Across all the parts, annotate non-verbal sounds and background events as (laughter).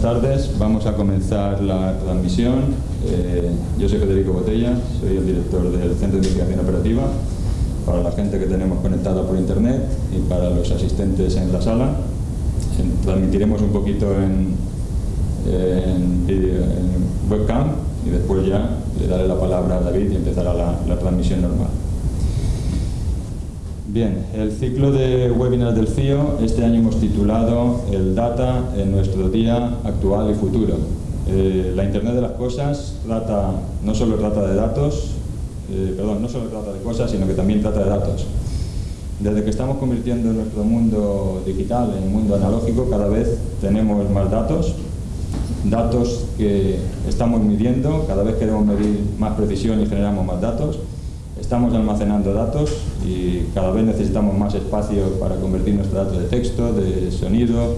buenas tardes. Vamos a comenzar la transmisión. Eh, yo soy Federico Botella, soy el director del Centro de Investigación Operativa. Para la gente que tenemos conectada por internet y para los asistentes en la sala, transmitiremos un poquito en, webcam y después ya le daré la palabra a David y empezará la transmisión normal. Bien, el ciclo de webinars del CIO este año hemos titulado El Data en nuestro día actual y futuro. Eh, la Internet de las cosas trata, no solo trata de datos, eh, perdón, no solo trata de cosas, sino que también trata de datos. Desde que estamos convirtiendo nuestro mundo digital en un mundo analógico, cada vez tenemos más datos, datos que estamos midiendo, cada vez queremos medir más precisión y generamos más datos, Estamos almacenando datos y cada vez necesitamos más espacio para convertir nuestros datos de texto, de sonido,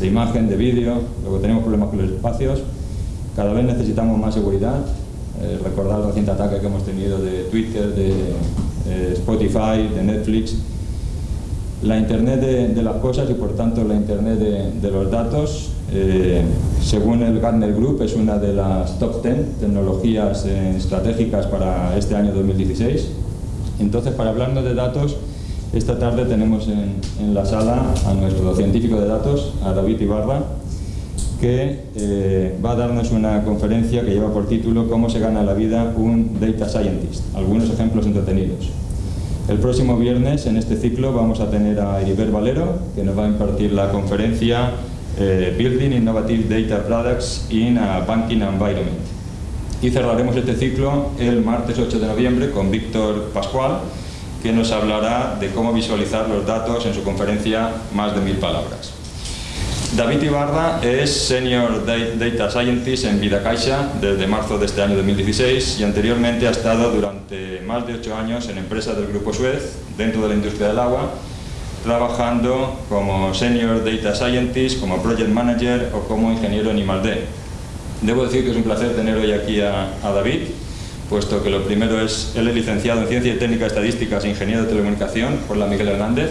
de imagen, de vídeo. Luego tenemos problemas con los espacios. Cada vez necesitamos más seguridad. Eh, recordar el reciente ataque que hemos tenido de Twitter, de eh, Spotify, de Netflix. La Internet de, las cosas y por tanto la Internet de los datos eh, según el Gartner Group, es una de las top 10 tecnologías eh, estratégicas para este año 2016. Entonces, para hablarnos de datos, esta tarde tenemos en, la sala a nuestro científico de datos, a David Ibarra, que eh, va a darnos una conferencia que lleva por título Cómo se gana la vida un Data Scientist, algunos ejemplos entretenidos. El próximo viernes, en este ciclo, vamos a tener a Heriber Valero, que nos va a impartir la conferencia Building Innovative Data Products in a Banking Environment. Y cerraremos este ciclo el martes 8 de noviembre con Víctor Pascual, que nos hablará de cómo visualizar los datos en su conferencia Más de mil palabras. David Ibarra es Senior Data Scientist en Vida Caixa desde marzo de este año 2016 y anteriormente ha estado durante más de ocho años en empresas del Grupo Suez dentro de la industria del agua trabajando como Senior Data Scientist, como Project Manager o como ingeniero en I+.D. Debo decir que es un placer tener hoy aquí a, David, puesto que lo primero es, él es licenciado en Ciencia y Técnica Estadísticas e ingeniero de Telecomunicación por la Miguel Hernández.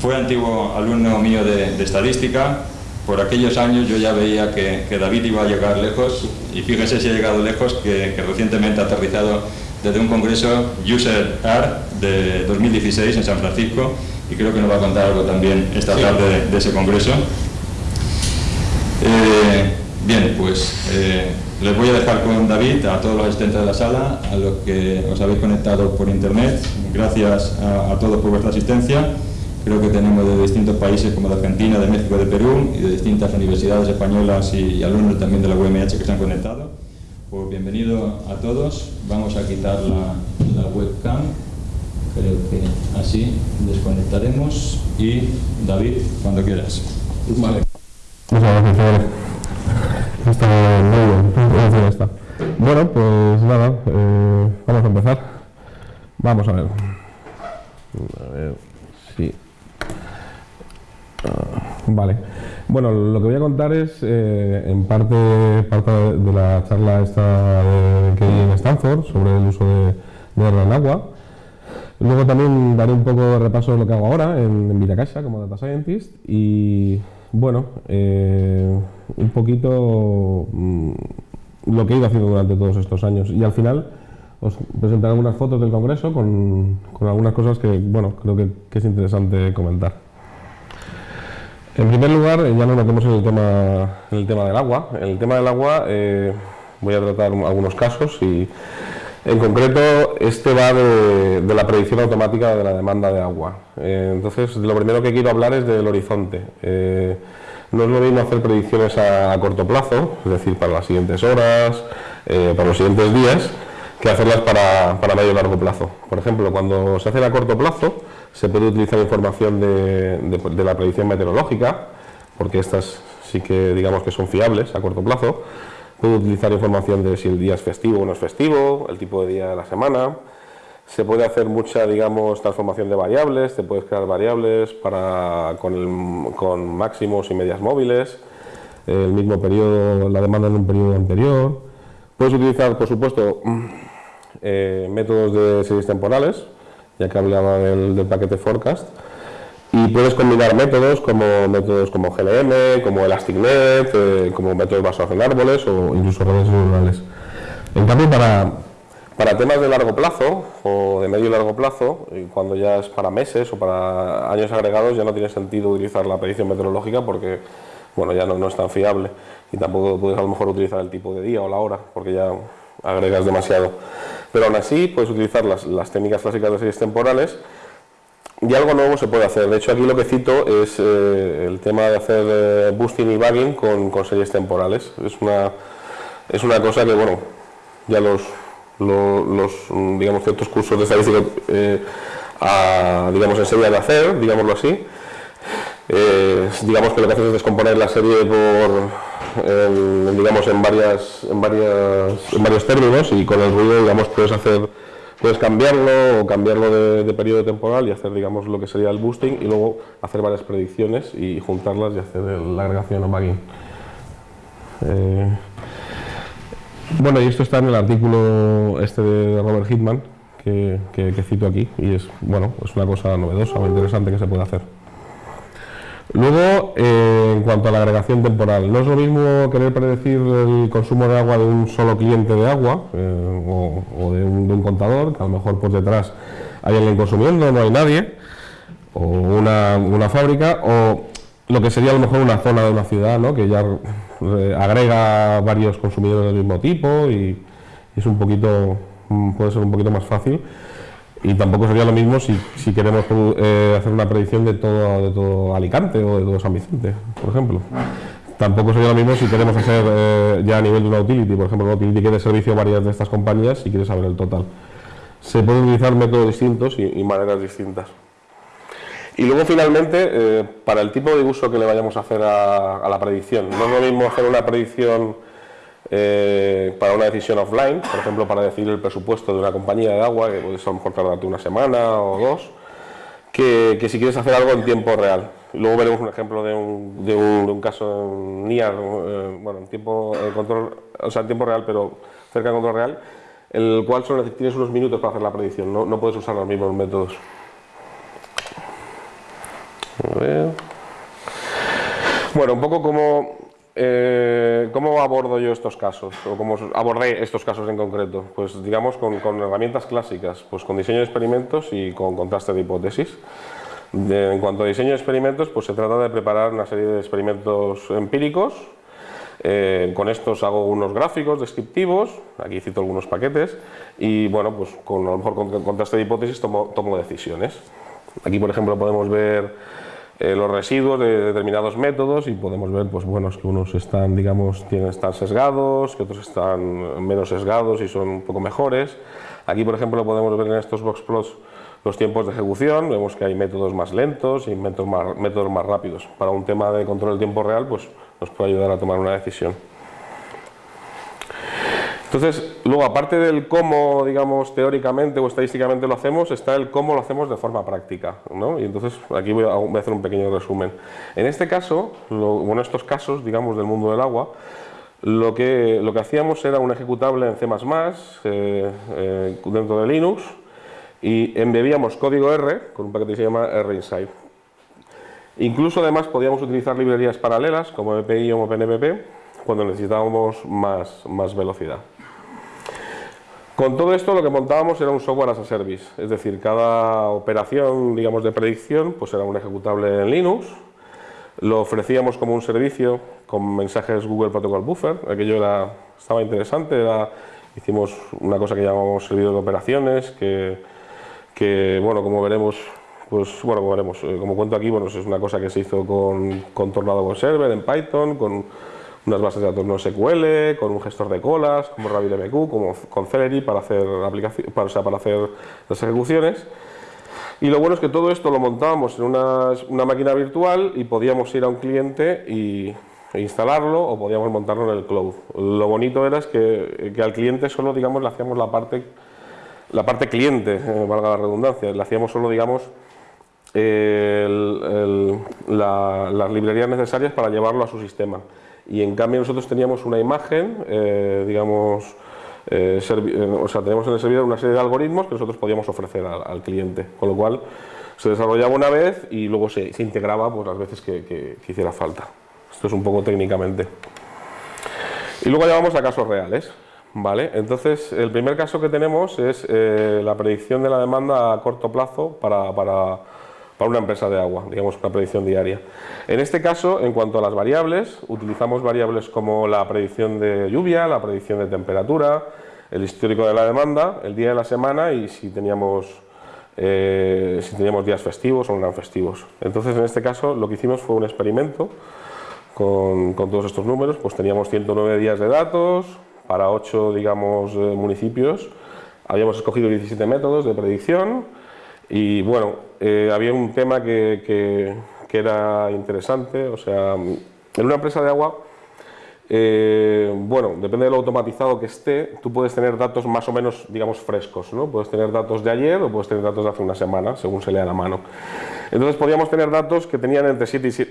Fue antiguo alumno mío de, Estadística. Por aquellos años yo ya veía que, David iba a llegar lejos y fíjense si ha llegado lejos que, que recientemente ha aterrizado desde un congreso User Art de 2016 en San Francisco y creo que nos va a contar algo también esta tarde de, ese congreso. Eh, bien, pues eh, les voy a dejar con David a todos los asistentes de la sala, a los que os habéis conectado por internet. Gracias a, todos por vuestra asistencia. Creo que tenemos de distintos países como de Argentina, de México, de Perú y de distintas universidades españolas y, alumnos también de la UMH que se han conectado. Pues bienvenido a todos. Vamos a quitar la webcam creo que así desconectaremos y David, cuando quieras. Vale. Muchas gracias, Está muy bien, está. Bueno, pues nada, eh, vamos a empezar. Vamos a ver. A ver, sí. Ah, vale. Bueno, lo que voy a contar es, eh, en parte, parte de la charla esta que hay en Stanford sobre el uso de, de agua. Luego también daré un poco de repaso de lo que hago ahora en, en Casa como Data Scientist y bueno, eh, un poquito mm, lo que he ido haciendo durante todos estos años y al final os presentaré algunas fotos del congreso con, algunas cosas que bueno, creo que, es interesante comentar. En primer lugar, ya nos metemos en el tema, el tema del agua. En el tema del agua eh, voy a tratar algunos casos y en concreto, este va de, la predicción automática de la demanda de agua. Eh, entonces, lo primero que quiero hablar es del horizonte. Eh, no es lo mismo hacer predicciones a, corto plazo, es decir, para las siguientes horas, eh, para los siguientes días, que hacerlas para, medio y largo plazo. Por ejemplo, cuando se hace a corto plazo, se puede utilizar información de la predicción meteorológica, porque estas sí que digamos que son fiables a corto plazo, Puedo utilizar información de si el día es festivo o no es festivo, el tipo de día de la semana. Se puede hacer mucha, digamos, transformación de variables, te puedes crear variables para, con, con máximos y medias móviles, el mismo periodo, la demanda en un periodo anterior. Puedes utilizar, por supuesto, eh, métodos de series temporales, ya que hablaba del, del paquete forecast, y puedes combinar métodos como métodos como GLM, como ElasticNet, eh, como métodos basados en árboles o incluso redes neuronales. En cambio, para, para temas de largo plazo o de medio y largo plazo, cuando ya es para meses o para años agregados, ya no tiene sentido utilizar la predicción meteorológica porque bueno, ya no, no es tan fiable y tampoco puedes a lo mejor utilizar el tipo de día o la hora porque ya agregas demasiado. Pero aún así puedes utilizar las, las técnicas clásicas de series temporales y algo nuevo se puede hacer. De hecho, aquí lo que cito es eh, el tema de hacer eh, boosting y bugging con, series temporales. Es una, es una cosa que, bueno, ya los, los, digamos, ciertos cursos de estadística eh, digamos, enseñan a hacer, digámoslo así. digamos que lo que haces es descomponer la serie por, digamos, en, varias, en, varias, en varios términos y con el ruido, digamos, puedes hacer Puedes cambiarlo o cambiarlo de, periodo temporal y hacer digamos lo que sería el boosting y luego hacer varias predicciones y juntarlas y hacer la agregación o bagging. Eh, bueno, y esto está en el artículo este de Robert Hitman que, que, cito aquí y es, bueno, es una cosa novedosa o interesante que se puede hacer. Luego, eh, en cuanto a la agregación temporal, no es lo mismo querer predecir el consumo de agua de un solo cliente de agua eh, o, de, un, contador, que a lo mejor por detrás hay alguien consumiendo, no hay nadie, o una, fábrica, o lo que sería a lo mejor una zona de una ciudad, ¿no? que ya eh, agrega varios consumidores del mismo tipo y es un poquito, mm, puede ser un poquito más fácil. Y tampoco sería lo mismo si, si queremos eh, hacer una predicción de todo, de todo Alicante o de todo San Vicente, por ejemplo. Tampoco sería lo mismo si queremos hacer eh, ya a nivel de una utility, por ejemplo, una utility que dé servicio a varias de estas compañías y quieres saber el total. Se pueden utilizar métodos distintos y, maneras distintas. Y luego finalmente, eh, para el tipo de uso que le vayamos a hacer a, a la predicción. No es lo mismo hacer una predicción eh, para una decisión offline, por ejemplo, para decidir el presupuesto de una compañía de agua, que puede a lo mejor tardarte una semana o dos, que, si quieres hacer algo en tiempo real. Luego veremos un ejemplo de un, de un, caso en NIAR, eh, bueno, en tiempo, control, o sea, en tiempo real, pero cerca de control real, en el cual solo tienes unos minutos para hacer la predicción, no, no puedes usar los mismos métodos. Bueno, un poco como eh, ¿Cómo abordo yo estos casos? ¿O cómo abordé estos casos en concreto? Pues digamos con, herramientas clásicas, pues con diseño de experimentos y con contraste de hipótesis. en cuanto a diseño de experimentos, pues se trata de preparar una serie de experimentos empíricos. Eh, con estos hago unos gráficos descriptivos, aquí cito algunos paquetes, y bueno, pues con a lo mejor con contraste de hipótesis tomo, tomo decisiones. Aquí, por ejemplo, podemos ver eh, los residuos de determinados métodos y podemos ver pues, bueno, que unos están, digamos, tienen, están sesgados, que otros están menos sesgados y son un poco mejores. Aquí, por ejemplo, podemos ver en estos boxplots los tiempos de ejecución, vemos que hay métodos más lentos y métodos más, métodos más rápidos. Para un tema de control del tiempo real, pues nos puede ayudar a tomar una decisión. Entonces, luego, aparte del cómo, digamos, teóricamente o estadísticamente lo hacemos, está el cómo lo hacemos de forma práctica, ¿no? Y entonces, aquí voy a, hacer un pequeño resumen. En este caso, bueno, estos casos, digamos, del mundo del agua, lo que, lo que hacíamos era un ejecutable en C++, eh, eh, dentro de Linux, y embebíamos código R con un paquete que se llama RInside. Incluso, además, podíamos utilizar librerías paralelas, como MPI o OpenMP, cuando necesitábamos más, más velocidad. Con todo esto lo que montábamos era un software as a service, es decir, cada operación digamos, de predicción pues era un ejecutable en Linux, lo ofrecíamos como un servicio con mensajes Google Protocol Buffer, aquello era, estaba interesante, hicimos una cosa que llamamos servidor de operaciones, que, bueno, como veremos, pues bueno, como veremos, eh, como cuento aquí, bueno, es una cosa que se hizo con, con Tornado Web Server en Python, con unas bases de datos no SQL, con un gestor de colas, como RabbitMQ, como con Celery para hacer, para, para hacer las ejecuciones. Y lo bueno es que todo esto lo montábamos en una, una máquina virtual y podíamos ir a un cliente y, e instalarlo o podíamos montarlo en el cloud. Lo bonito era es que, que al cliente solo digamos, le hacíamos la parte, la parte cliente, eh, valga la redundancia, le hacíamos solo digamos, las librerías necesarias para llevarlo a su sistema y en cambio nosotros teníamos una imagen, eh, digamos, eh, o sea, tenemos en el servidor una serie de algoritmos que nosotros podíamos ofrecer al, cliente, con lo cual se desarrollaba una vez y luego se, integraba pues, las veces que, hiciera falta. Esto es un poco técnicamente. Y luego ya vamos a casos reales. ¿vale? Entonces, el primer caso que tenemos es eh, la predicción de la demanda a corto plazo para, para, para una empresa de agua, digamos una predicción diaria. En este caso, en cuanto a las variables, utilizamos variables como la predicción de lluvia, la predicción de temperatura, el histórico de la demanda, el día de la semana y si teníamos, eh, si teníamos días festivos o no eran festivos. Entonces, en este caso, lo que hicimos fue un experimento con, con todos estos números, pues teníamos 109 días de datos para 8, digamos, eh, municipios, habíamos escogido 17 métodos de predicción y, bueno, eh, había un tema que, que, que era interesante, o sea, en una empresa de agua eh, bueno, depende de lo automatizado que esté, tú puedes tener datos más o menos, digamos, frescos, ¿no? Puedes tener datos de ayer o puedes tener datos de hace una semana, según se lea la mano. Entonces podríamos tener datos que tenían entre,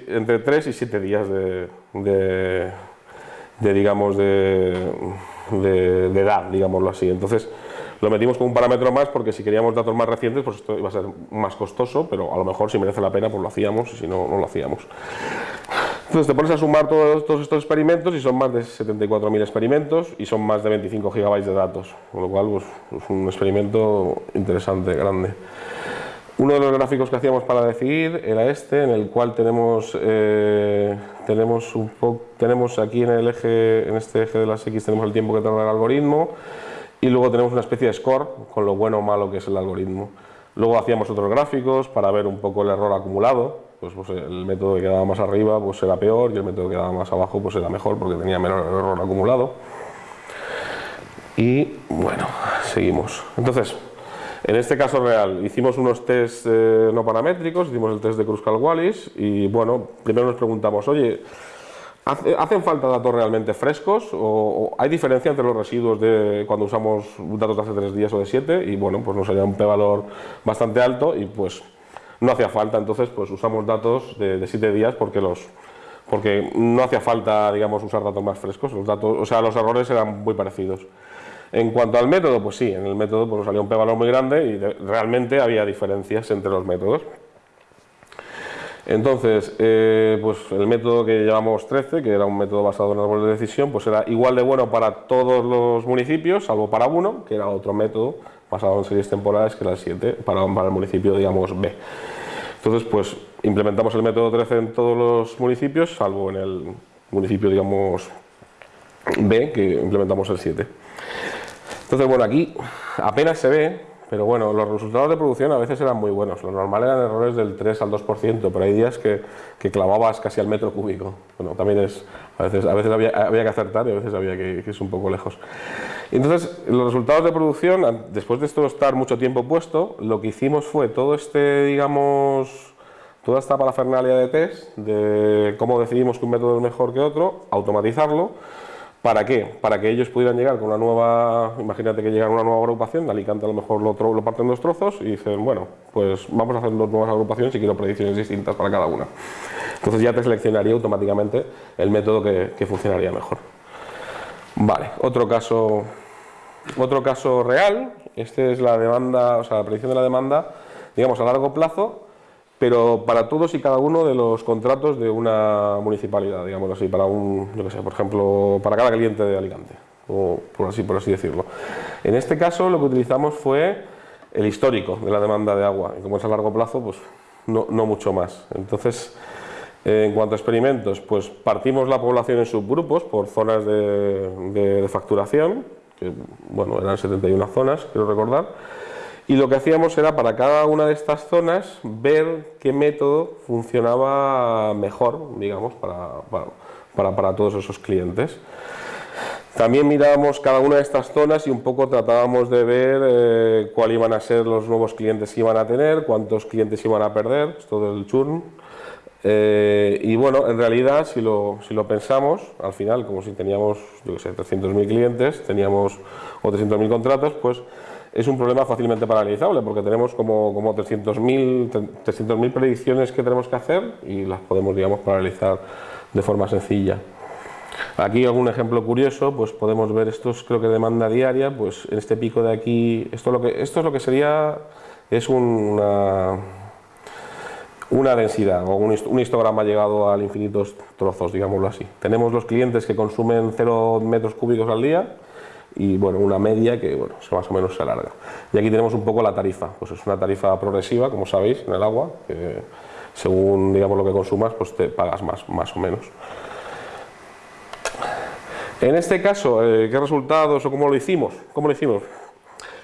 entre 3 y 7 días de, de, digamos, de, de, edad, digámoslo así. Entonces lo metimos con un parámetro más porque si queríamos datos más recientes, pues esto iba a ser más costoso, pero a lo mejor si merece la pena, pues lo hacíamos y si no, no lo hacíamos. Entonces te pones a sumar todos, estos experimentos y son más de 74.000 experimentos y son más de 25 gigabytes de datos, con lo cual pues, es un experimento interesante, grande. Uno de los gráficos que hacíamos para decidir era este, en el cual tenemos, eh, tenemos, un tenemos aquí en, el eje, en este eje de las X tenemos el tiempo que tarda el algoritmo y luego tenemos una especie de score con lo bueno o malo que es el algoritmo. Luego hacíamos otros gráficos para ver un poco el error acumulado, pues, pues, el método que quedaba más arriba pues era peor y el método que quedaba más abajo pues era mejor porque tenía menor error acumulado. Y bueno, seguimos. Entonces, en este caso real, hicimos unos test eh, no paramétricos, hicimos el test de Kruskal-Wallis y bueno, primero nos preguntamos, oye, ¿hacen falta datos realmente frescos o, hay diferencia entre los residuos de cuando usamos datos de hace tres días o de siete? Y bueno, pues nos salía un p-valor bastante alto y pues no hacía falta, entonces pues usamos datos de, de siete días porque los porque no hacía falta, digamos, usar datos más frescos, los datos, o sea, los errores eran muy parecidos. En cuanto al método, pues sí, en el método pues, salía un p-valor muy grande y realmente había diferencias entre los métodos. Entonces, eh, pues el método que llamamos 13, que era un método basado en árboles de decisión, pues era igual de bueno para todos los municipios, salvo para uno, que era otro método basado en series temporales, que era el 7, para, para el municipio, digamos, B. Entonces, pues implementamos el método 13 en todos los municipios, salvo en el municipio, digamos, B, que implementamos el 7. Entonces, bueno, aquí apenas se ve, pero bueno, los resultados de producción a veces eran muy buenos. Lo normal eran errores del 3 al 2%, pero hay días que, que clavabas casi al metro cúbico. Bueno, también es, a veces, a veces había, había que acertar y a veces había que, que ir un poco lejos. Entonces, los resultados de producción, después de esto estar mucho tiempo puesto, lo que hicimos fue todo este, digamos, toda esta parafernalia de test, de cómo decidimos que un método es mejor que otro, automatizarlo. ¿Para qué? Para que ellos pudieran llegar con una nueva, imagínate que llega una nueva agrupación, Alicante a lo mejor lo, parten en dos trozos y dicen, bueno, pues vamos a hacer dos nuevas agrupaciones y quiero predicciones distintas para cada una. Entonces ya te seleccionaría automáticamente el método que, que funcionaría mejor. Vale, otro caso, otro caso real, este es la demanda, o sea, la predicción de la demanda, digamos, a largo plazo, pero para todos y cada uno de los contratos de una municipalidad, digamos así, para un, yo que sé, por ejemplo, para cada cliente de Alicante, o por así, por así decirlo. En este caso lo que utilizamos fue el histórico de la demanda de agua, y como es a largo plazo, pues no, no mucho más. Entonces, en cuanto a experimentos, pues partimos la población en subgrupos por zonas de, facturación, que bueno, eran 71 zonas, quiero recordar, y lo que hacíamos era para cada una de estas zonas ver qué método funcionaba mejor, digamos, para, para, para, todos esos clientes. También mirábamos cada una de estas zonas y un poco tratábamos de ver eh, cuáles iban a ser los nuevos clientes que iban a tener, cuántos clientes iban a perder, esto del churn, eh, y bueno, en realidad, si lo, si lo, pensamos, al final, como si teníamos, yo que sé, 300.000 clientes, teníamos o 300.000 pues es un problema fácilmente paralizable, porque tenemos como, como 300.000 300 predicciones que tenemos que hacer y las podemos, digamos, paralizar de forma sencilla. Aquí algún ejemplo curioso, pues podemos ver estos, creo que demanda diaria, pues en este pico de aquí, esto, lo que, esto es lo que sería, es una, una densidad o un, histograma llegado a infinitos trozos, digámoslo así. Tenemos los clientes que consumen 0 metros cúbicos al día y bueno, una media que bueno, más o menos se alarga. Y aquí tenemos un poco la tarifa, pues es una tarifa progresiva, como sabéis, en el agua, que según digamos lo que consumas, pues te pagas más, más o menos. En este caso, eh, ¿qué resultados o cómo lo hicimos? ¿Cómo lo hicimos?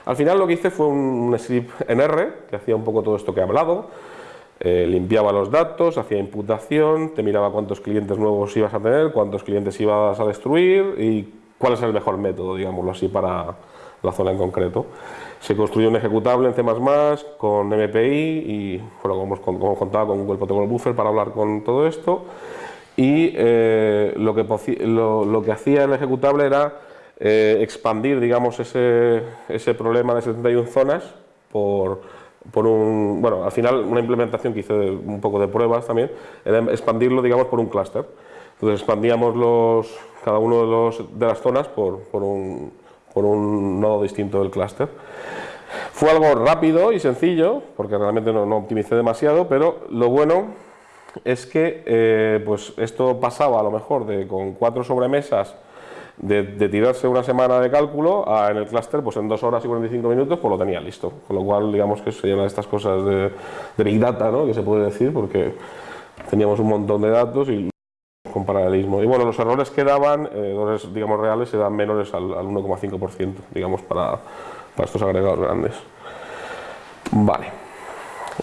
Al final lo que hice fue un script en R, que hacía un poco todo esto que he hablado, eh, limpiaba los datos, hacía imputación, te miraba cuántos clientes nuevos ibas a tener, cuántos clientes ibas a destruir y cuál es el mejor método, digámoslo así, para la zona en concreto. Se construyó un ejecutable en C++ con MPI y, bueno, como, contaba, con Google Protocol Buffer para hablar con todo esto y eh, lo, que, hacía el ejecutable era eh, expandir digamos, ese, problema de 71 zonas por, por, un, bueno, al final una implementación que hice un poco de pruebas también, era expandirlo digamos por un clúster. Expandíamos los, cada uno de, los, de las zonas por, por, un, por un nodo distinto del clúster. Fue algo rápido y sencillo, porque realmente no, optimicé demasiado, pero lo bueno es que eh, pues esto pasaba a lo mejor de con cuatro sobremesas de, tirarse una semana de cálculo a en el clúster pues en dos horas y 45 minutos pues lo tenía listo, con lo cual digamos que sería una de estas cosas de, Big Data ¿no? que se puede decir porque teníamos un montón de datos y con paralelismo. Y bueno, los errores que daban, eh, errores digamos reales, eran menores al, al 1,5% digamos para, para estos agregados grandes. Vale,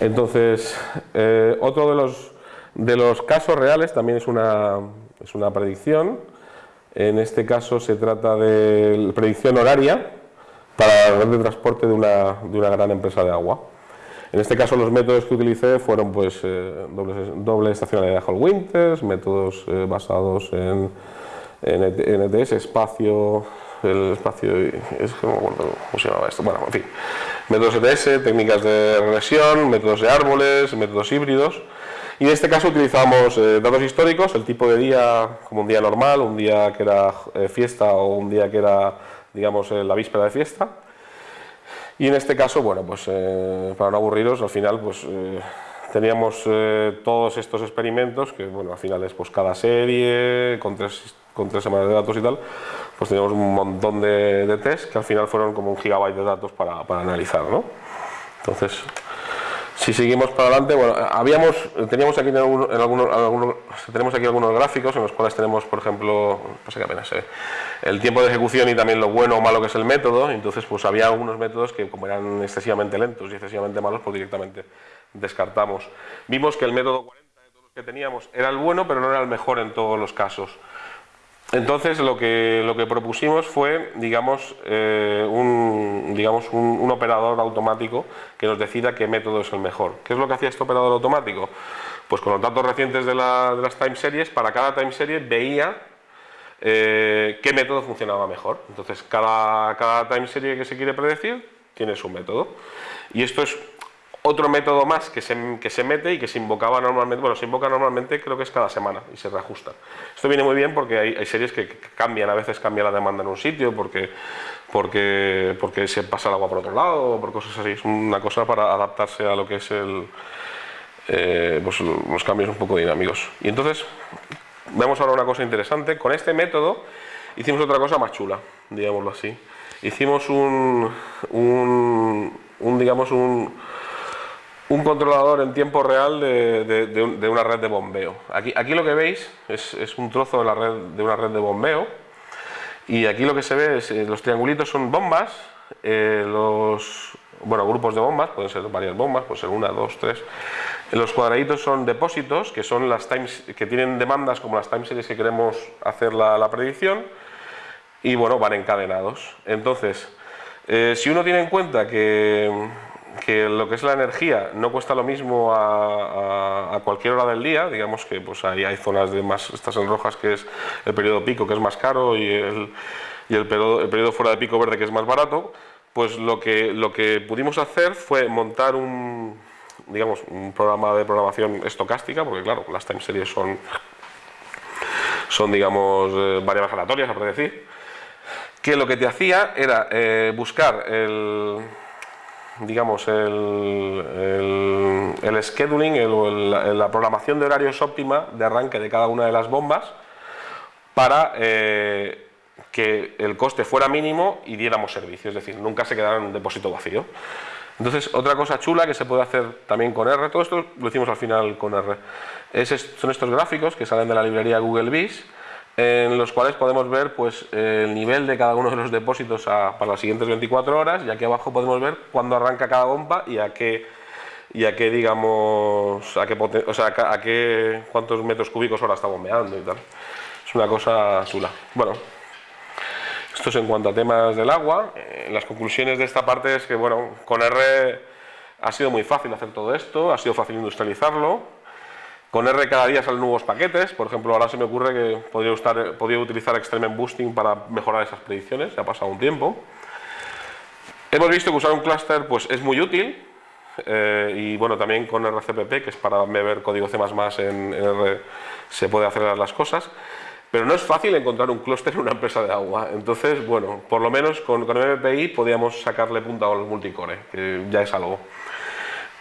entonces eh, otro de los de los casos reales también es una, es una predicción. En este caso se trata de predicción horaria para la red de transporte de una, de una gran empresa de agua. En este caso los métodos que utilicé fueron pues eh, doble, doble, estacionalidad Hall Winters, métodos eh, basados en, en, ETS, espacio, el espacio, es que no me acuerdo cómo se llamaba esto, bueno, en fin, métodos ETS, técnicas de regresión, métodos de árboles, métodos híbridos, y en este caso utilizamos eh, datos históricos, el tipo de día como un día normal, un día que era fiesta o un día que era, digamos, la víspera de fiesta. Y en este caso, bueno, pues para no aburriros, al final, pues teníamos todos estos experimentos, que bueno, al final es pues cada serie, con tres, con tres semanas de datos y tal, pues teníamos un montón de, de test que al final fueron como un gigabyte de datos para, para analizar, ¿no? Entonces, si seguimos para adelante, bueno, habíamos, teníamos aquí, en algunos, tenemos aquí algunos gráficos en los cuales tenemos, por ejemplo, pasa que apenas se el tiempo de ejecución y también lo bueno o malo que es el método, entonces pues había algunos métodos que como eran excesivamente lentos y excesivamente malos, pues directamente descartamos. Vimos que el método 40 de todos los que teníamos era el bueno, pero no era el mejor en todos los casos. Entonces lo que, lo que propusimos fue, digamos, eh, un, digamos un, operador automático que nos decida qué método es el mejor. ¿Qué es lo que hacía este operador automático? Pues con los datos recientes de, las time series, para cada time serie veía eh, qué método funcionaba mejor. Entonces cada, cada time serie que se quiere predecir tiene su método. Y esto es otro método más que se, que se, mete y que se invocaba normalmente, bueno, se invoca normalmente creo que es cada semana y se reajusta. Esto viene muy bien porque hay, series que, cambian, a veces cambia la demanda en un sitio porque, porque, porque se pasa el agua por otro lado o por cosas así. Es una cosa para adaptarse a lo que es el, eh, pues los cambios un poco dinámicos. Y entonces, vemos ahora una cosa interesante. Con este método hicimos otra cosa más chula, digámoslo así. Hicimos un, un, un digamos, un un controlador en tiempo real de, una red de bombeo. Aquí, lo que veis es, un trozo de una red de bombeo y aquí lo que se ve es eh, los triangulitos son bombas, eh, los bueno, grupos de bombas, pueden ser varias bombas, puede ser una, dos, tres. Los cuadraditos son depósitos, que son las times, que tienen demandas como las time series que queremos hacer la, predicción y bueno, van encadenados. Entonces, eh, si uno tiene en cuenta que que lo que es la energía no cuesta lo mismo a, cualquier hora del día, digamos que pues ahí hay zonas de más, estas en rojas que es el periodo pico que es más caro y el, y el, periodo, fuera de pico verde que es más barato, pues lo que, lo que pudimos hacer fue montar un, digamos, un programa de programación estocástica, porque claro, las time series son son digamos eh, variables aleatorias, por decir, que lo que te hacía era eh, buscar el, digamos, el, el, scheduling, la programación de horarios óptima de arranque de cada una de las bombas para eh, que el coste fuera mínimo y diéramos servicio, es decir, nunca se quedara en un depósito vacío. Entonces, otra cosa chula que se puede hacer también con R, todo esto lo hicimos al final con R, son estos gráficos que salen de la librería Google Vis, en los cuales podemos ver pues, el nivel de cada uno de los depósitos para las siguientes 24 horas y aquí abajo podemos ver cuándo arranca cada bomba y a qué, y a qué digamos, a qué, o sea, a qué, cuántos metros cúbicos hora está bombeando y tal. Es una cosa chula. Bueno, esto es en cuanto a temas del agua. Eh, las conclusiones de esta parte es que, bueno, con R ha sido muy fácil hacer todo esto, ha sido fácil industrializarlo. Con R cada día salen nuevos paquetes, por ejemplo, ahora se me ocurre que podría, podría utilizar Extreme Boosting para mejorar esas predicciones, ya ha pasado un tiempo. Hemos visto que usar un clúster pues, es muy útil, eh, y bueno, también con RCPP, que es para ver código C++ en, en R, se puede hacer las cosas. Pero no es fácil encontrar un clúster en una empresa de agua. Entonces, bueno, por lo menos con, con MPI podíamos sacarle punta a los multicore, que ya es algo.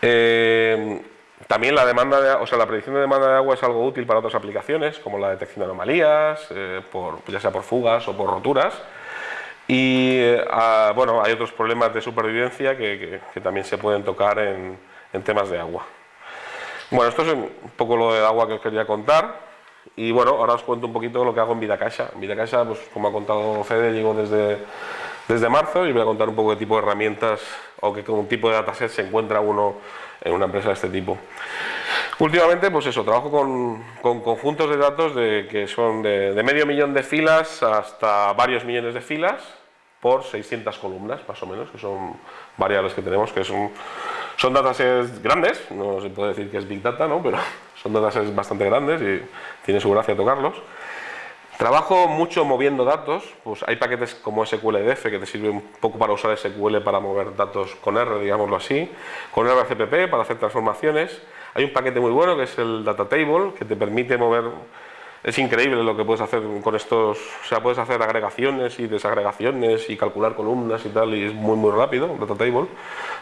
Eh, también la demanda, de, o sea, la predicción de demanda de agua es algo útil para otras aplicaciones, como la detección de anomalías, eh, por, ya sea por fugas o por roturas. Y eh, bueno, hay otros problemas de supervivencia que, que, también se pueden tocar en, en, temas de agua. Bueno, esto es un poco lo de agua que os quería contar. Y bueno, ahora os cuento un poquito lo que hago en VidaCaixa. En VidaCaixa, pues como ha contado Fede, llego desde, desde marzo y voy a contar un poco de tipo de herramientas o qué tipo de dataset se encuentra uno en una empresa de este tipo. Últimamente, pues eso, trabajo con, con conjuntos de datos que son de, de, medio millón de filas hasta varios millones de filas por 600 columnas, más o menos, que son variables que tenemos, que son, son datasets grandes, no se puede decir que es Big Data, ¿no? pero (laughs) son datasets bastante grandes y tiene su gracia tocarlos. Trabajo mucho moviendo datos, pues hay paquetes como SQLDF que te sirve un poco para usar SQL para mover datos con R, digámoslo así, con RCPP para hacer transformaciones. Hay un paquete muy bueno que es el Data Table que te permite mover es increíble lo que puedes hacer con estos, o sea, puedes hacer agregaciones y desagregaciones y calcular columnas y tal, y es muy muy rápido, data table,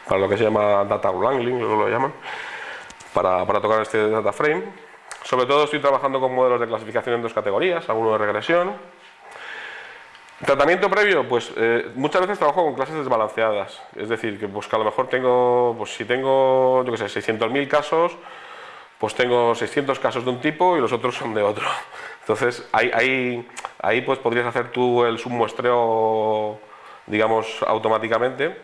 para lo que se llama data wrangling, lo llaman, para, para tocar este data frame. Sobre todo estoy trabajando con modelos de clasificación en dos categorías, alguno de regresión. Tratamiento previo, pues eh, muchas veces trabajo con clases desbalanceadas, es decir, que, pues, que a lo mejor tengo, pues si tengo, yo qué sé, 600.000 casos, pues tengo 600 casos de un tipo y los otros son de otro. (laughs) Entonces, ahí, ahí, pues podrías hacer tú el submuestreo, digamos, automáticamente,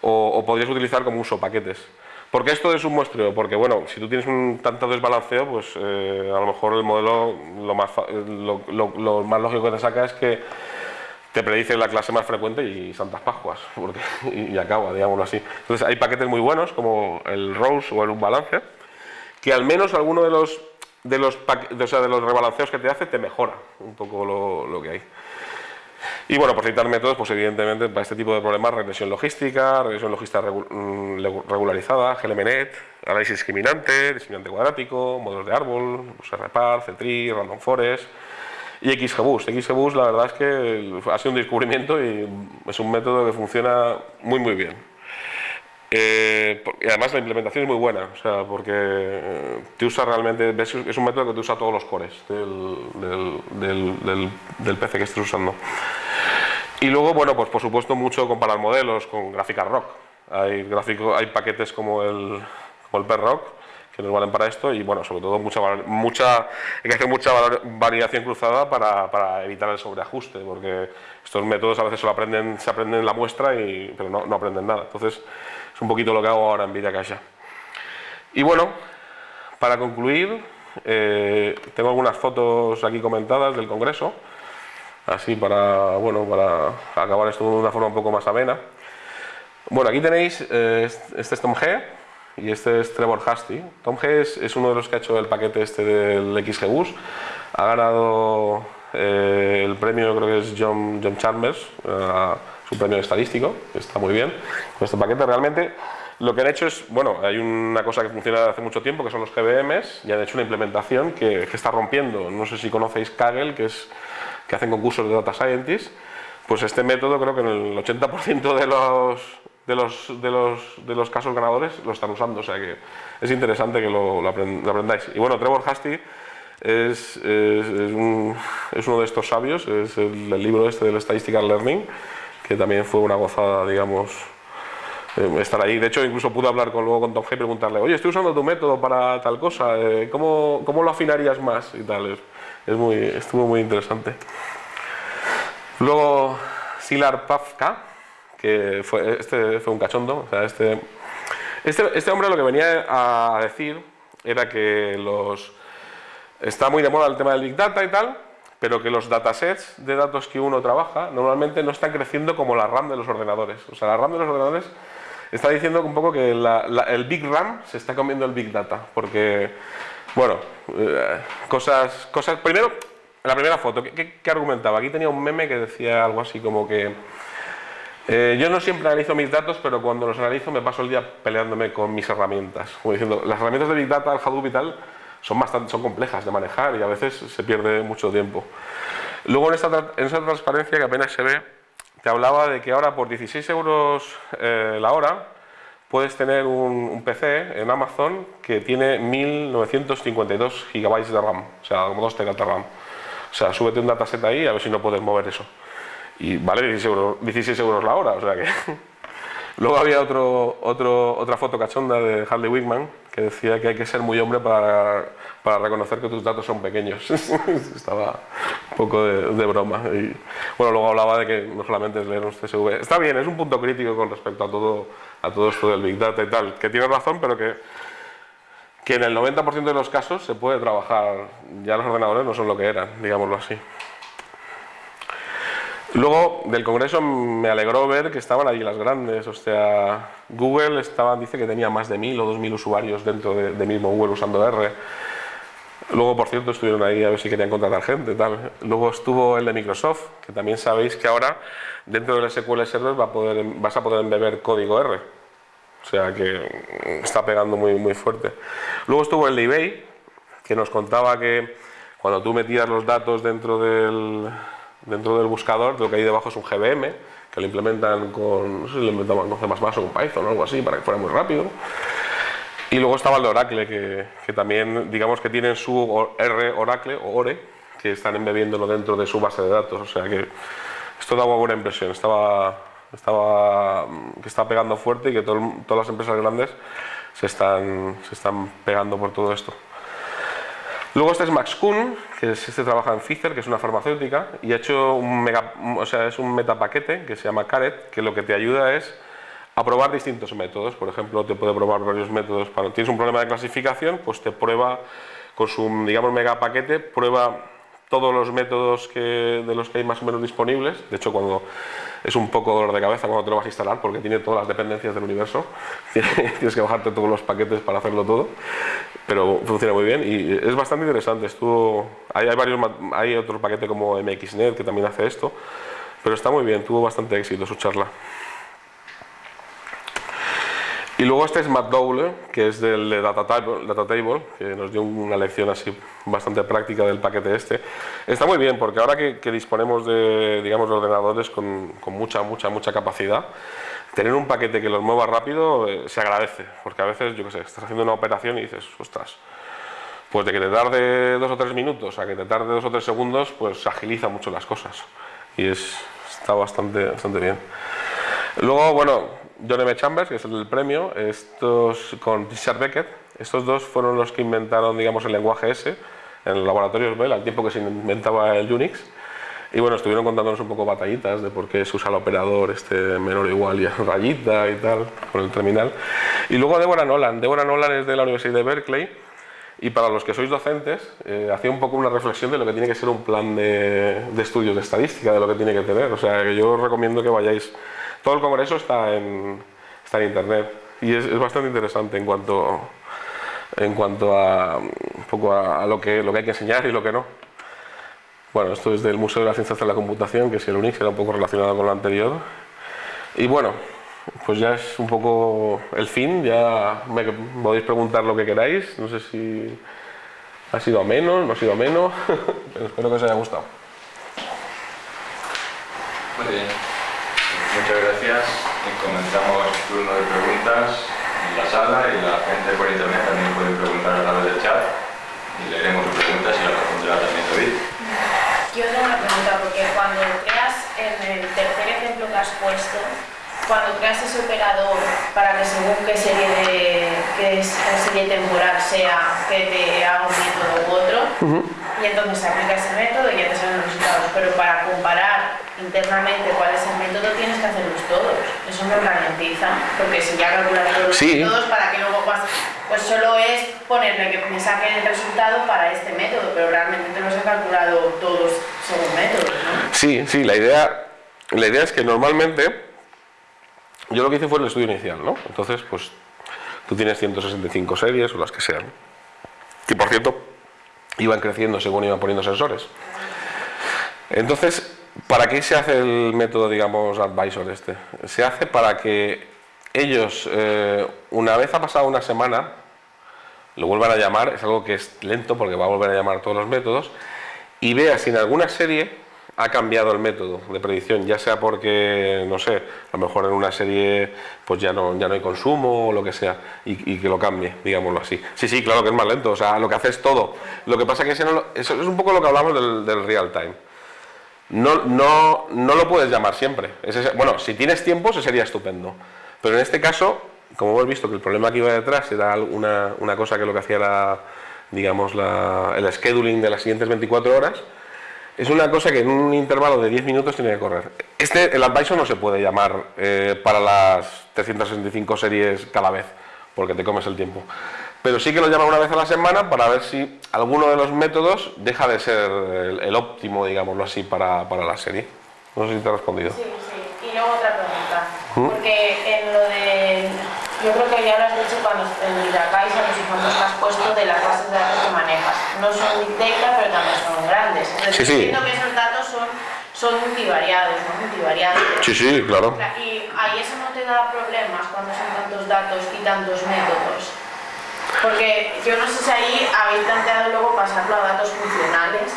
o, podrías utilizar como uso paquetes. ¿Por qué esto de submuestreo? Porque, bueno, si tú tienes un tanto desbalanceo, pues eh, a lo mejor el modelo lo más, lo, más lógico que te saca es que te predice la clase más frecuente y Santas Pascuas, (laughs) porque, y, acaba, digámoslo así. Entonces hay paquetes muy buenos como el Rose o el Unbalancer, que al menos alguno de los, de los, sea, de los rebalanceos que te hace te mejora un poco lo, lo que hay. Y bueno, por citar métodos, pues evidentemente para este tipo de problemas, regresión logística, regresión logística mm, regularizada, GLMNet, análisis discriminante, discriminante cuadrático, modelos de árbol, pues RPAR, CTRI, Random Forest y XGBoost. XGBoost la verdad es que ha sido un descubrimiento y es un método que funciona muy muy bien. Eh, y además la implementación es muy buena, o sea, porque eh, te usa realmente, es un método que te usa todos los cores del, del, del, PC que estés usando. Y luego, bueno, pues por supuesto mucho comparar modelos con gráficas rock. Hay, gráfico, hay paquetes como el, como el rock que nos valen para esto y bueno, sobre todo mucha, mucha, hay que hacer mucha validación cruzada para, para, evitar el sobreajuste, porque estos métodos a veces solo aprenden, se aprenden en la muestra, y, pero no, no aprenden nada. Entonces, es un poquito lo que hago ahora en Vida Caixa. Y bueno, para concluir, eh, tengo algunas fotos aquí comentadas del Congreso, así para, bueno, para acabar esto de una forma un poco más amena. Bueno, aquí tenéis, eh, este es Tom G y este es Trevor Hasty. Tom G es, uno de los que ha hecho el paquete este del XGBus. Ha ganado eh, el premio, creo que es John, John Chalmers, su premio estadístico, está muy bien con este paquete. Realmente Lo que han hecho es, bueno, hay una cosa que funciona hace mucho tiempo, que son los GBMs, y han hecho una implementación que, está rompiendo. No sé si conocéis Kaggle, que, es, que hacen concursos de Data Scientist. Pues este método creo que en el 80% de los, de, los, de, los, de los casos ganadores lo están usando, o sea que es interesante que lo, aprendáis. Y bueno, Trevor Hasty es, es, uno de estos sabios, es el, libro este del Statistical Learning, que también fue una gozada, digamos, eh, estar ahí. De hecho, incluso pude hablar con, luego con Tom G y preguntarle, oye, estoy usando tu método para tal cosa, eh, ¿cómo, ¿cómo, lo afinarías más? Y tal, es, es, muy, estuvo muy interesante. Luego, Silar Pavka, que fue, este fue un cachondo, o sea, este, este, este hombre lo que venía a decir era que los Está muy de moda el tema del Big Data y tal, pero que los datasets de datos que uno trabaja normalmente no están creciendo como la RAM de los ordenadores. O sea, la RAM de los ordenadores está diciendo un poco que el Big RAM se está comiendo el Big Data, porque, bueno, eh, cosas, cosas... Primero, la primera foto, ¿qué, argumentaba? Aquí tenía un meme que decía algo así como que... Eh, yo no siempre analizo mis datos, pero cuando los analizo me paso el día peleándome con mis herramientas. Como diciendo, las herramientas de Big Data, Hadoop y tal, son, bastante, son complejas de manejar y a veces se pierde mucho tiempo. Luego en, esta, en esa transparencia que apenas se ve, te hablaba de que ahora por 16 euros eh, la hora puedes tener un, PC en Amazon que tiene 1952 gigabytes de RAM, o sea, como 2 teras de RAM. O sea, súbete un dataset ahí a ver si no puedes mover eso. Y vale 16 euros, 16 euros la hora, o sea que... (laughs) Luego había otro, otro, otra foto cachonda de Harley Wickman que decía que hay que ser muy hombre para, para reconocer que tus datos son pequeños. (laughs) Estaba un poco de, broma. Y, bueno, luego hablaba de que no solamente es leer un CSV. Está bien, es un punto crítico con respecto a todo, a todo esto del Big Data y tal, que tiene razón, pero que, que en el 90% de los casos se puede trabajar. Ya los ordenadores no son lo que eran, digámoslo así. Luego del Congreso me alegró ver que estaban allí las grandes, o sea, Google estaba, dice que tenía más de mil o dos mil usuarios dentro de, mismo Google usando R. Luego, por cierto, estuvieron ahí a ver si querían contratar gente. Tal. Luego estuvo el de Microsoft, que también sabéis que ahora dentro del SQL Server va a poder, vas a poder embeber código R. O sea que está pegando muy, muy fuerte. Luego estuvo el de eBay, que nos contaba que cuando tú metías los datos dentro del, dentro del buscador, lo que hay debajo es un GBM, que lo implementan con, no sé si lo con C++ o con Python o algo así, para que fuera muy rápido. Y luego estaba el de Oracle, que, que también, digamos que tienen su R Oracle o ORE, que están embebiéndolo dentro de su base de datos, o sea que esto daba buena impresión, estaba, estaba, que está pegando fuerte y que todas las empresas grandes se están, se están pegando por todo esto. Luego este es Max Kuhn, que es, este trabaja en Pfizer, que es una farmacéutica, y ha hecho un, mega, o sea, es un metapaquete que se llama Caret, que lo que te ayuda es a probar distintos métodos. Por ejemplo, te puede probar varios métodos. Para tienes un problema de clasificación, pues te prueba con su, digamos, megapaquete, prueba todos los métodos que, de los que hay más o menos disponibles. De hecho, cuando es un poco dolor de cabeza cuando te lo vas a instalar porque tiene todas las dependencias del universo. (laughs) Tienes que bajarte todos los paquetes para hacerlo todo, pero funciona muy bien y es bastante interesante. Estuvo, hay, hay, varios, hay otro paquete como MXNet que también hace esto, pero está muy bien, tuvo bastante éxito su charla. Y luego este es Matt Dowler, que es del de Data Table, que nos dio una lección así bastante práctica del paquete este. Está muy bien, porque ahora que, disponemos de, digamos, ordenadores con, con, mucha, mucha, mucha capacidad, tener un paquete que los mueva rápido eh, se agradece, porque a veces, yo qué sé, estás haciendo una operación y dices, ostras, pues de que te tarde dos o tres minutos a que te tarde dos o tres segundos, pues agiliza mucho las cosas. Y es, está bastante, bastante bien. Luego, bueno, John M. Chambers, que es el premio, estos con Richard Beckett, estos dos fueron los que inventaron, digamos, el lenguaje S en los laboratorios Bell, al tiempo que se inventaba el Unix. Y bueno, estuvieron contándonos un poco batallitas de por qué se usa el operador este menor o igual y (laughs) rayita y tal, con el terminal. Y luego Deborah Nolan. Deborah Nolan es de la Universidad de Berkeley y para los que sois docentes, eh, hacía un poco una reflexión de lo que tiene que ser un plan de, de estudios de estadística, de lo que tiene que tener. O sea, que yo recomiendo que vayáis todo el congreso está en, está en internet y es, bastante interesante en cuanto, en cuanto a, poco a, lo, que, lo que hay que enseñar y lo que no. Bueno, esto es del Museo de las Ciencias de la Computación, que si el Unix era un poco relacionado con lo anterior. Y bueno, pues ya es un poco el fin, ya me podéis preguntar lo que queráis, no sé si ha sido a menos, no ha sido a menos, (laughs) pero espero que os haya gustado. Muy bien, muchas gracias y comenzamos turno de preguntas en la sala y la gente por internet también puede preguntar a través del chat. Y leeremos sus preguntas y las responderá también David. Yo tengo una pregunta, porque cuando creas en el tercer ejemplo que has puesto, cuando creas ese operador para que según qué serie de qué serie temporal sea que te haga un método u otro y entonces se aplica ese método y ya te salen los resultados. Pero para comparar internamente cuál es el método tienes que hacerlos todos eso no ralentiza porque si ya calculas todos los métodos para que luego vas pues solo es ponerle que me saquen el resultado para este método pero realmente te los he calculado todos según métodos ¿no? sí, sí, la idea la idea es que normalmente yo lo que hice fue el estudio inicial, ¿no? Entonces, pues tú tienes 165 series o las que sean. Que por cierto, iban creciendo según iban poniendo sensores. Entonces, ¿para qué se hace el método, digamos, advisor este? Se hace para que ellos, eh, una vez ha pasado una semana, lo vuelvan a llamar, es algo que es lento porque va a volver a llamar todos los métodos, y vea si en alguna serie ha cambiado el método de predicción, ya sea porque, no sé, a lo mejor en una serie pues ya no, ya no hay consumo o lo que sea, y, que lo cambie, digámoslo así. Sí, sí, claro que es más lento, o sea, lo que hace es todo. Lo que pasa es que eso es un poco lo que hablamos del, real time. No, no, no lo puedes llamar siempre. bueno, si tienes tiempo, eso sería estupendo. Pero en este caso, como hemos visto que el problema que iba detrás era una, una cosa que lo que hacía era, digamos, el scheduling de las siguientes 24 horas, es una cosa que en un intervalo de 10 minutos tiene que correr. Este, el advisor no se puede llamar eh, para las 365 series cada vez, porque te comes el tiempo. Pero sí que lo llama una vez a la semana para ver si alguno de los métodos deja de ser el, óptimo, digámoslo así, para, para, la serie. No sé si te he respondido. Sí, sí. Y luego otra pregunta. ¿Mm? Porque en lo de... Yo creo que ya lo has dicho cuando en Miracais, a los ejemplos que has puesto de las bases de datos que manejas. No son big data, pero también son grandes. sí, sí. Entiendo que esos datos son, son multivariados, ¿no? Multivariados. Sí, sí, claro. Y ahí eso no te da problemas cuando son tantos datos y tantos métodos. Porque yo no sé si ahí habéis planteado luego pasarlo a datos funcionales.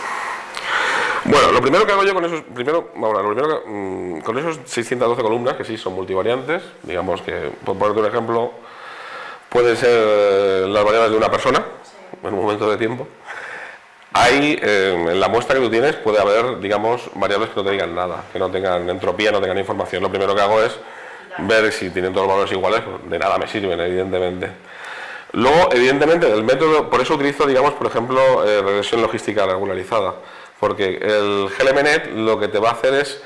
Bueno, lo primero que hago yo con esos, primero, ahora, lo primero mm, con esos 612 columnas, que sí son multivariantes, digamos que, por ponerte un ejemplo, pueden ser eh, las variables de una persona, en un momento de tiempo, Ahí, eh, en la muestra que tú tienes, puede haber, digamos, variables que no te digan nada, que no tengan entropía, no tengan información. Lo primero que hago es ver si tienen todos los valores iguales, pues de nada me sirven, evidentemente. Luego, evidentemente, del método, por eso utilizo, digamos, por ejemplo, eh, regresión logística regularizada, porque el GLMNet lo que te va a hacer es,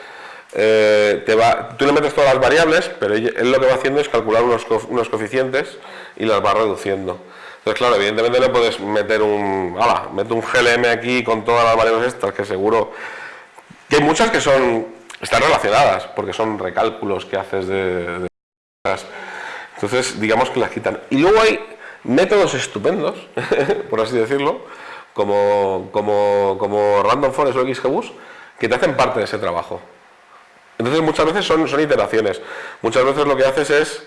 eh, te va, tú le metes todas las variables, pero él lo que va haciendo es calcular unos, unos coeficientes y las va reduciendo. Entonces, claro, evidentemente no puedes meter un, hala, meto un GLM aquí con todas las variables estas, que seguro que hay muchas que son, están relacionadas, porque son recálculos que haces de, entonces, digamos que las quitan. Y luego hay métodos estupendos, (laughs) por así decirlo, como, como, como Random Forest o XGBoost, que te hacen parte de ese trabajo. Entonces muchas veces son, son iteraciones. Muchas veces lo que haces es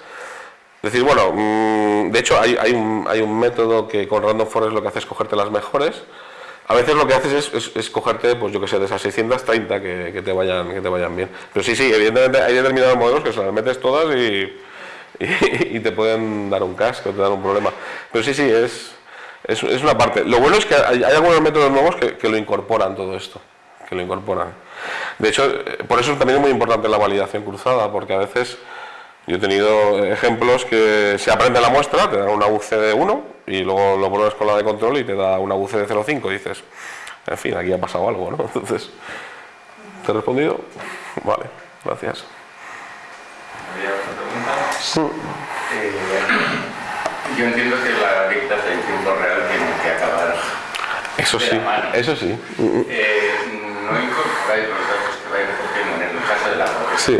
decir, bueno, mm, de hecho hay, un, hay, un, método que con Random Forest lo que hace es cogerte las mejores. A veces lo que haces es, es, cogerte, pues yo que sé, de esas 630 que, que, te vayan, que te vayan bien. Pero sí, sí, evidentemente hay determinados modelos que se las metes todas y, (laughs) y, te pueden dar un casco, te dan un problema. Pero sí, sí, es, es, es una parte. Lo bueno es que hay, algunos métodos nuevos que, que, lo incorporan todo esto, que lo incorporan. De hecho, eh, por eso también es muy importante la validación cruzada, porque a veces yo he tenido ejemplos que se aprende la muestra, te da una UC de 1 y luego lo pones con la de control y te da una UC de 0,5 y dices, en fin, aquí ha pasado algo, ¿no? (laughs) Entonces, ¿te he respondido? Vale, gracias. Sí. Eh, yo entiendo que la dicta de tiempo real tiene que acabar. Eso sí, eso sí. Eh, no incorporáis los datos que vais recogiendo en el caso de la sí.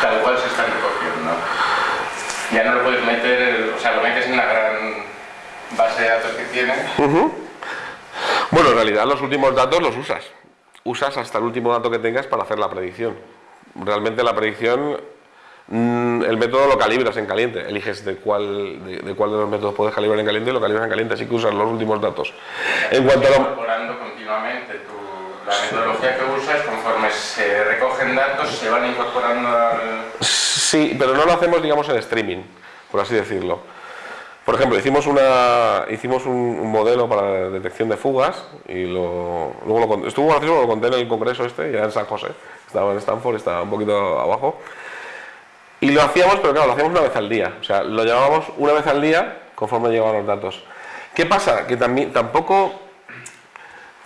tal cual se están recogiendo. Ya no lo puedes meter, o sea, lo metes en la gran base de datos que tienes. Bueno, en realidad los últimos datos los usas. Usas hasta el último dato que tengas para hacer la predicción. Realmente la predicción, mm, el método lo calibras en caliente. Eliges de cuál de, cuál de los métodos puedes calibrar en caliente y lo calibras en caliente, así que usas los últimos datos. En cuanto a lo... continuamente tu, la metodología que usas, conforme se recogen datos, se van incorporando al... Sí, pero no lo hacemos, digamos, en streaming, por así decirlo. Por ejemplo, hicimos, una, hicimos un, modelo para detección de fugas y lo, luego lo, estuvo gracioso, lo conté en el congreso este, ya en San José, estaba en Stanford, estaba un poquito abajo. Y lo hacíamos, pero claro, lo hacíamos una vez al día, o sea, lo llevábamos una vez al día conforme llegaban los datos. ¿Qué pasa? Que también, tampoco,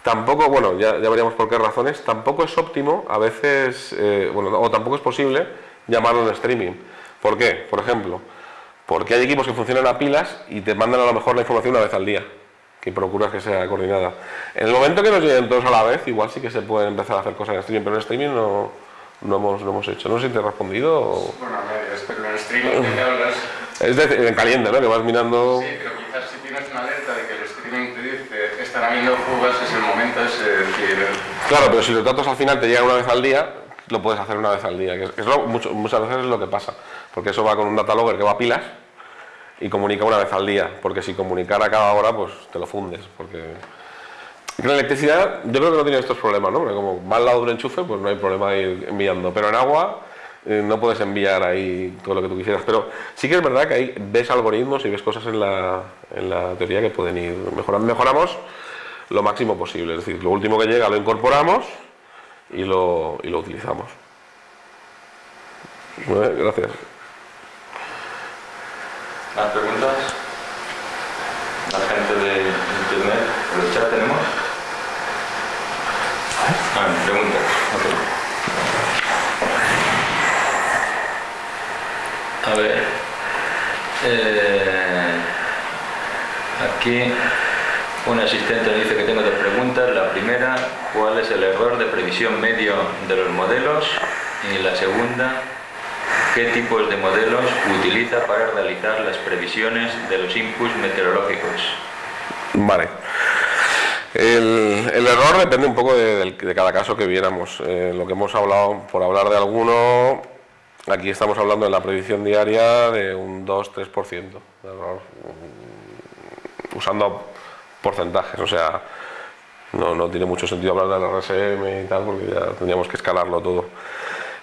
tampoco, bueno, ya, ya veríamos por qué razones, tampoco es óptimo a veces, eh, bueno, o tampoco es posible llamarlo en streaming. ¿Por qué? Por ejemplo, porque hay equipos que funcionan a pilas y te mandan a lo mejor la información una vez al día, que procuras que sea coordinada. En el momento que nos lleguen todos a la vez, igual sí que se pueden empezar a hacer cosas en streaming, pero en streaming no, no, hemos, no hemos hecho. No sé si te he respondido o... Bueno, pero en streaming (laughs) hablas... Es en caliente, ¿no? Que vas mirando... Sí, pero quizás si tienes una alerta de que el streaming te dice están habiendo fugas, es el momento, es decir... Claro, pero si los datos al final te llegan una vez al día, lo puedes hacer una vez al día, que es, muchas veces es lo que pasa, porque eso va con un data logger que va a pilas y comunica una vez al día, porque si comunicara cada hora, pues te lo fundes, porque... La electricidad yo creo que no tiene estos problemas, ¿no? Porque como va al lado de un enchufe, pues no hay problema de ir enviando, pero en agua eh, no puedes enviar ahí todo lo que tú quisieras, pero sí que es verdad que ahí ves algoritmos y ves cosas en la, en la teoría que pueden ir mejorando. Mejoramos lo máximo posible, es decir, lo último que llega lo incorporamos y lo, y lo utilizamos. Gracias. ¿Más preguntas? La gente de internet, por el chat tenemos. Ah, preguntas. A ver. Eh, aquí un asistente dice que tengo dos preguntas. La primera, ¿cuál es el error de previsión medio de los modelos? Y la segunda, ¿qué tipos de modelos utiliza para realizar las previsiones de los inputs meteorológicos? Vale. El, error depende un poco de, cada caso que viéramos. Eh, lo que hemos hablado, por hablar de alguno, aquí estamos hablando de la previsión diaria de un 2-3% de error, mm, usando porcentajes, o sea, no, no, tiene mucho sentido hablar de la RSM y tal, porque ya tendríamos que escalarlo todo.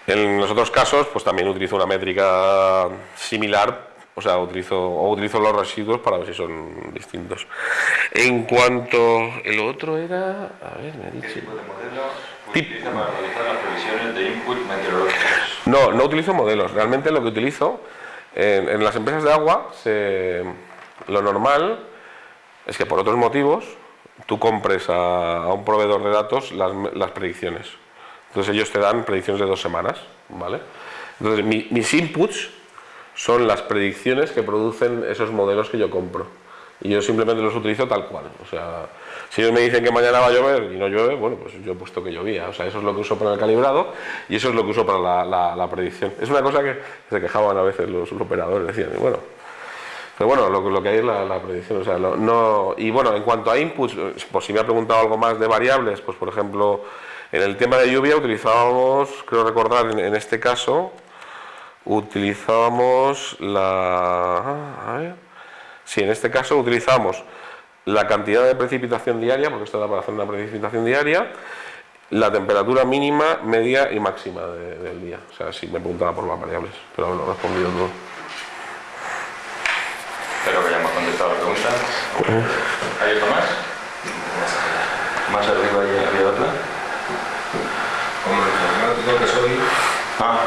En los otros casos, pues también utilizo una métrica similar, o sea, utilizo, o utilizo los residuos para ver si son distintos. En cuanto, el otro era, a ver, me ha dicho... ¿Qué tipo de modelo para realizar las previsiones de input meteorológicos? No, no utilizo modelos, realmente lo que utilizo, en, en las empresas de agua, se, lo normal es que por otros motivos tú compres a, un proveedor de datos las, predicciones. Entonces ellos te dan predicciones de dos semanas, ¿vale? Entonces mis inputs son las predicciones que producen esos modelos que yo compro. Y yo simplemente los utilizo tal cual. O sea, si ellos me dicen que mañana va a llover y no llueve, bueno, pues yo he puesto que llovía. O sea, eso es lo que uso para el calibrado y eso es lo que uso para la, predicción. Es una cosa que se quejaban a veces los, los operadores. Decían, bueno, pero bueno, lo, que hay es la, predicción. O sea, no, y bueno, en cuanto a inputs, por si me ha preguntado algo más de variables, pues por ejemplo, en el tema de lluvia utilizábamos, creo recordar en, este caso, utilizábamos la... A ver, sí, en este caso utilizamos la cantidad de precipitación diaria, porque esto da para hacer una precipitación diaria, la temperatura mínima, media y máxima del día. O sea, si me preguntaba por las variables, pero he respondido todo. Espero que hayamos contestado la pregunta. ¿Hay otro más? Más arriba había otra. Como informático que soy... Ah.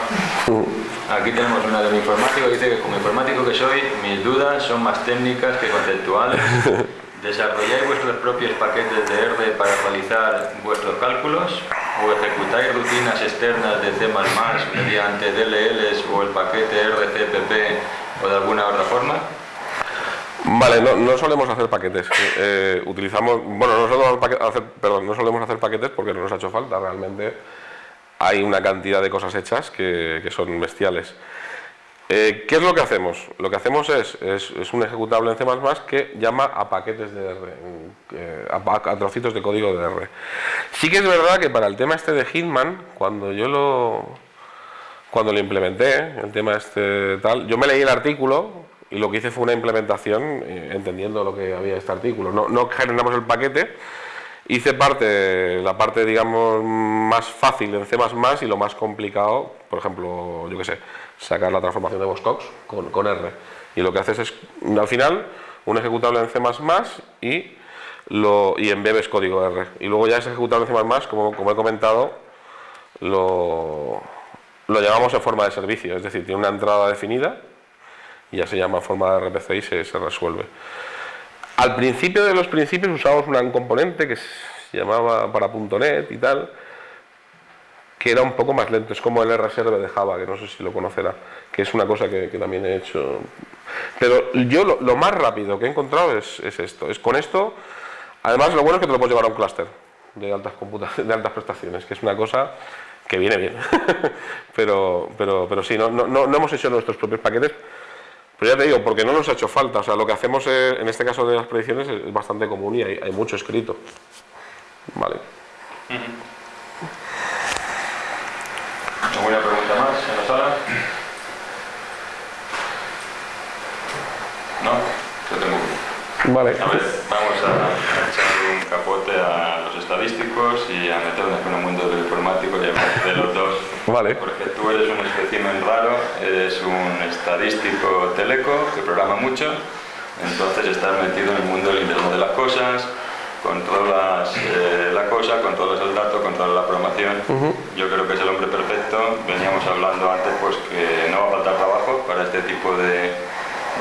Aquí tenemos una del informático que dice que como informático que soy, mis dudas son más técnicas que conceptuales. (laughs) ¿Desarrolláis vuestros propios paquetes de R para realizar vuestros cálculos? ¿O ejecutáis rutinas externas de C++ mediante DLLs o el paquete RCPP o de alguna otra forma? Vale, no, solemos hacer paquetes. Eh, utilizamos, bueno, no solemos hacer, perdón, no solemos hacer paquetes porque no nos ha hecho falta. Realmente hay una cantidad de cosas hechas que, son bestiales. Eh, ¿Qué es lo que hacemos? Lo que hacemos es, es, un ejecutable en C++ que llama a paquetes de R, eh, a, trocitos de código de R. Sí que es verdad que para el tema este de Hitman, cuando yo lo, cuando lo implementé, el tema este tal, yo me leí el artículo y lo que hice fue una implementación eh, entendiendo lo que había este artículo. No, generamos el paquete, hice parte, la parte digamos más fácil en C++ y lo más complicado, por ejemplo, yo qué sé, sacar la transformación de Box con, con R. Y lo que haces es, al final, un ejecutable en C++ y, lo, y embebes código R. Y luego ya ese ejecutable en C++, como, como he comentado, lo, lo llamamos en forma de servicio, es decir, tiene una entrada definida y ya se llama forma de RPC y se, resuelve. Al principio de los principios usamos un componente que se llamaba para .NET y tal, que era un poco más lento, es como el reserve de Java, que no sé si lo conocerá, que es una cosa que, también he hecho. Pero yo lo, más rápido que he encontrado es, esto, es con esto, además lo bueno es que te lo puedes llevar a un clúster de altas, (laughs) de altas prestaciones, que es una cosa que viene bien. (laughs) pero, pero, pero sí, no, no, no, hemos hecho nuestros propios paquetes, pero ya te digo, porque no nos ha hecho falta. O sea, lo que hacemos en este caso de las predicciones es bastante común y hay, mucho escrito. Vale. ¿Alguna pregunta más en la sala? ¿No? Yo tengo Vale. A ver, vamos a echar un capote a estadísticos y a meternos con el mundo del informático y a de los dos. (laughs) Vale. Porque tú eres un espécimen raro, eres un estadístico teleco que programa mucho, entonces estás metido en el mundo del Internet de las cosas, controlas eh, la cosa, controlas el dato, controlas la programación. Yo creo que es el hombre perfecto. Veníamos hablando antes pues que no va a faltar trabajo para este tipo de,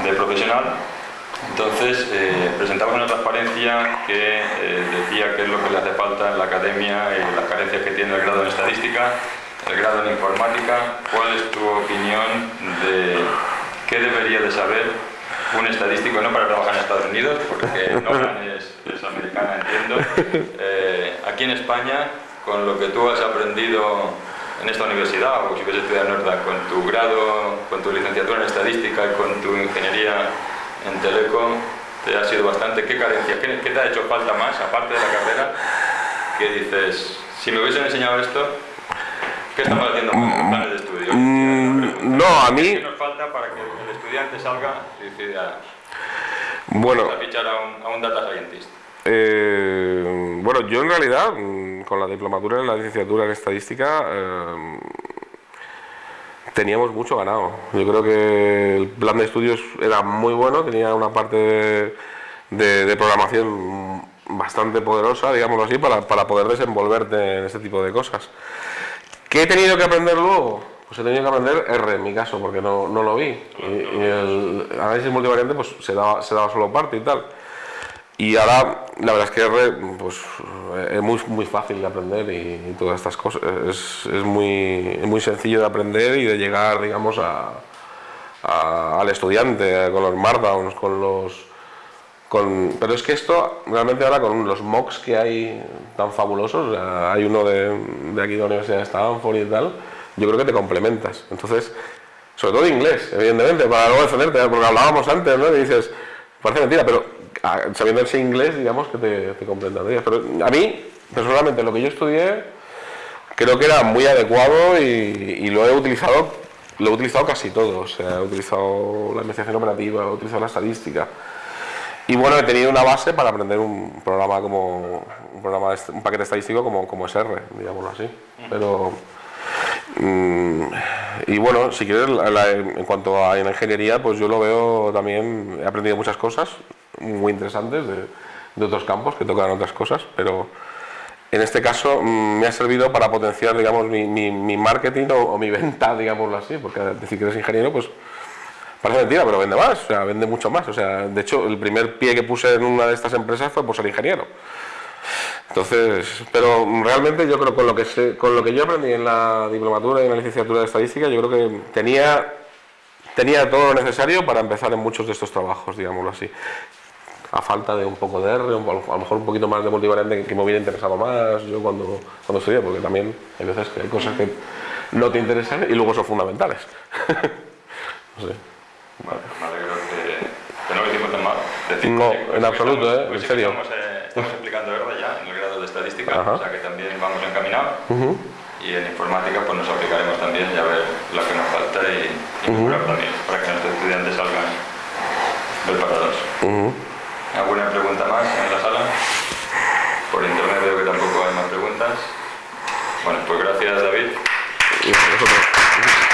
de profesional entonces, eh, presentamos una transparencia que eh, decía qué es lo que le hace falta en la academia y las carencias que tiene el grado en estadística, el grado en informática. ¿Cuál es tu opinión de qué debería de saber un estadístico, no para trabajar en Estados Unidos, porque Nolan (laughs) es, es americana, entiendo, eh, aquí en España, con lo que tú has aprendido en esta universidad, o si quieres estudiar en Norda, con tu grado, con tu licenciatura en estadística y con tu ingeniería en Teleco te ha sido bastante. ¿Qué carencias? ¿Qué, te ha hecho falta más, aparte de la carrera? Que dices, si me hubiesen enseñado esto, ¿qué estamos haciendo con los planes de estudio? Mm, no, a mí... ¿Qué nos falta para que el estudiante salga y decida bueno, a fichar a un, a un data scientist? Eh, bueno, yo en realidad, mm, con la diplomatura y la licenciatura en estadística, eh, teníamos mucho ganado. Yo creo que el plan de estudios era muy bueno, tenía una parte de, programación bastante poderosa, digámoslo así, para, para, poder desenvolverte en este tipo de cosas. ¿Qué he tenido que aprender luego? Pues he tenido que aprender R en mi caso, porque no, no lo vi. Y, el análisis multivariante pues se daba, se daba solo parte y tal. Y ahora, la verdad es que R pues, es muy, muy fácil de aprender y, todas estas cosas. Es, es, muy, muy sencillo de aprender y de llegar, digamos, a, al estudiante, con los markdowns, con los... Con, pero es que esto, realmente ahora con los mocks que hay tan fabulosos, hay uno de, de aquí de la Universidad de Stanford y tal, yo creo que te complementas. Entonces, sobre todo inglés, evidentemente, para luego defenderte, porque hablábamos antes, ¿no? Y dices, parece mentira, pero sabiendo ese inglés, digamos, que te, te a mí, personalmente, lo que yo estudié, creo que era muy adecuado y, lo he utilizado lo he utilizado casi todo, o sea, he utilizado la investigación operativa, he utilizado la estadística. Y bueno, he tenido una base para aprender un programa como un programa un paquete estadístico como, como es R, digámoslo así. Pero y bueno, si quieres, en cuanto a la ingeniería, pues yo lo veo también, he aprendido muchas cosas, muy interesantes de, otros campos que tocan otras cosas, pero en este caso mm, me ha servido para potenciar digamos, mi, marketing o, mi venta, (laughs) digámoslo así, porque decir que eres ingeniero, pues parece mentira, pero vende más, o sea, vende mucho más. O sea, de hecho, el primer pie que puse en una de estas empresas fue por ser ingeniero. Entonces, pero realmente yo creo con lo que sé, con lo que yo aprendí en la diplomatura y en la licenciatura de estadística, yo creo que tenía tenía todo lo necesario para empezar en muchos de estos trabajos, digámoslo así a falta de un poco de R, a lo mejor un poquito más de multivariante que me hubiera interesado más yo cuando, cuando estudié, porque también hay veces que hay cosas que no te interesan y luego son fundamentales. (laughs) No sé. Pues me alegro que, que no lo hicimos tan mal. Decir No, en absoluto, ¿eh? En serio. Estamos, eh, estamos explicando verdad ya en el Ajá. o sea que también vamos encaminados. Y en informática pues nos aplicaremos también y a ver lo que nos falta y, y mejorar también para que nuestros estudiantes salgan preparados. Ujú. ¿Alguna pregunta más en la sala? Por internet veo que tampoco hay más preguntas. Bueno, pues gracias David. Y.